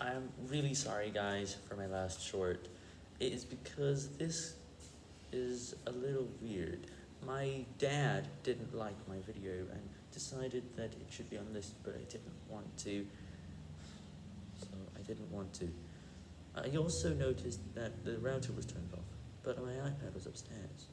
I'm really sorry guys for my last short. It is because this is a little weird. My dad didn't like my video and decided that it should be on this, but I didn't want to. So I didn't want to. I also noticed that the router was turned off, but my iPad was upstairs.